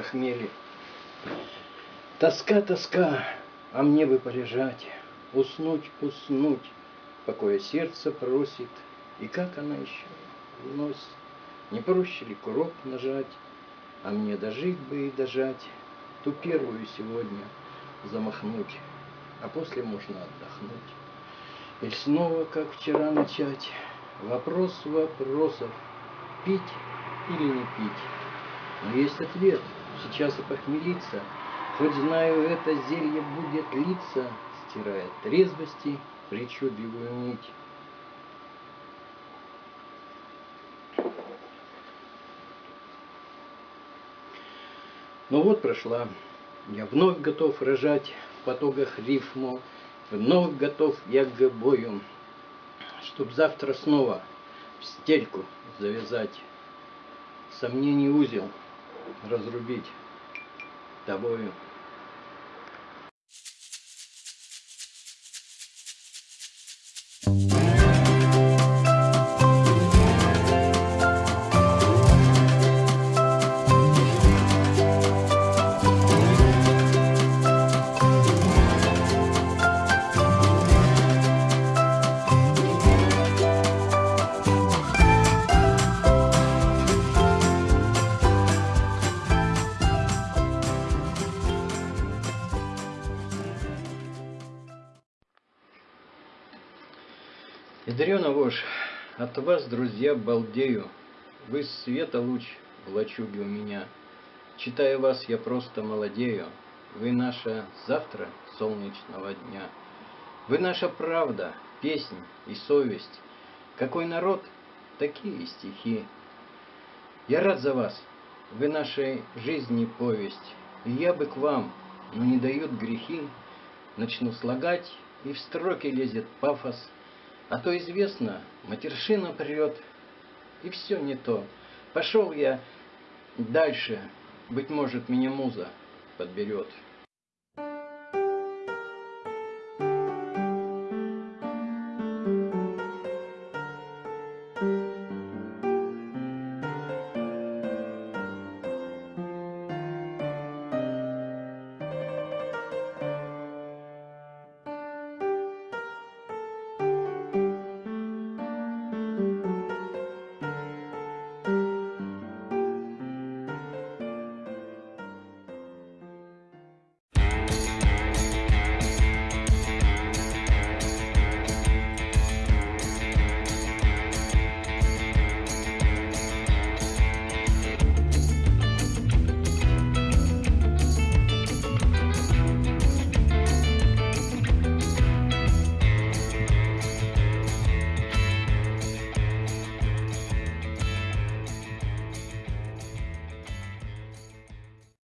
похмелье. Тоска, тоска, а мне бы полежать, Уснуть, уснуть, покоя сердце просит, И как она еще вносит, Не проще ли курок нажать, А мне дожить бы и дожать, Ту первую сегодня замахнуть, А после можно отдохнуть. И снова, как вчера, начать Вопрос вопросов, пить или не пить. Но есть ответ, сейчас и похмелиться, Хоть знаю, это зелье будет литься, Стирает трезвости причудливую нить. Ну вот прошла. Я вновь готов рожать в потоках рифму, Вновь готов я к бою, Чтоб завтра снова в стельку завязать, Сомнений узел разрубить тобою. Ядрена вошь, от вас, друзья, балдею. Вы света луч в лачуге у меня. Читая вас, я просто молодею. Вы наша завтра солнечного дня. Вы наша правда, песнь и совесть. Какой народ, такие стихи. Я рад за вас, вы нашей жизни повесть. И я бы к вам, но не дают грехи. Начну слагать, и в строки лезет пафос – а то известно, матершина прет, и все не то. Пошел я дальше, быть может, меня муза подберет.